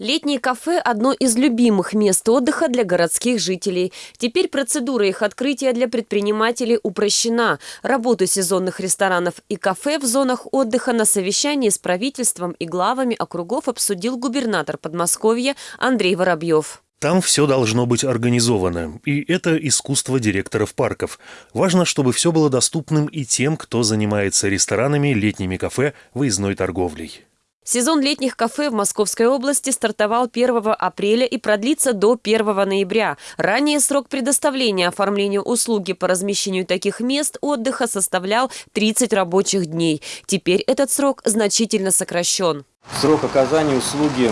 Летние кафе – одно из любимых мест отдыха для городских жителей. Теперь процедура их открытия для предпринимателей упрощена. Работу сезонных ресторанов и кафе в зонах отдыха на совещании с правительством и главами округов обсудил губернатор Подмосковья Андрей Воробьев. Там все должно быть организовано, и это искусство директоров парков. Важно, чтобы все было доступным и тем, кто занимается ресторанами, летними кафе, выездной торговлей. Сезон летних кафе в Московской области стартовал 1 апреля и продлится до 1 ноября. Ранее срок предоставления оформления услуги по размещению таких мест отдыха составлял 30 рабочих дней. Теперь этот срок значительно сокращен. Срок оказания услуги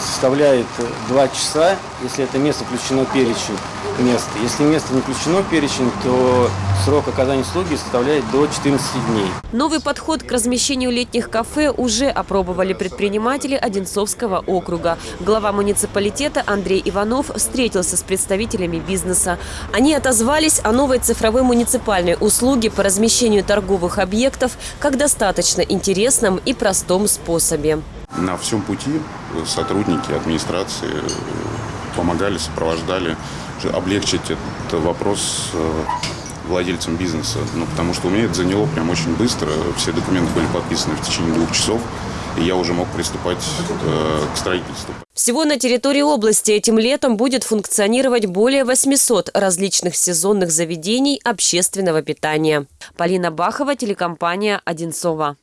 составляет 2 часа, если это место включено перечень мест. Если место не включено в перечень, то срок оказания услуги составляет до 14 дней. Новый подход к размещению летних кафе уже опробовали предприниматели Одинцовского округа. Глава муниципалитета Андрей Иванов встретился с представителями бизнеса. Они отозвались о новой цифровой муниципальной услуге по размещению торговых объектов как достаточно интересном и простом способе. На всем пути сотрудники администрации помогали, сопровождали, облегчить этот вопрос э, владельцам бизнеса. Ну, потому что у меня это заняло прям очень быстро. Все документы были подписаны в течение двух часов и я уже мог приступать э, к строительству. Всего на территории области этим летом будет функционировать более 800 различных сезонных заведений общественного питания. Полина Бахова, телекомпания «Одинцова».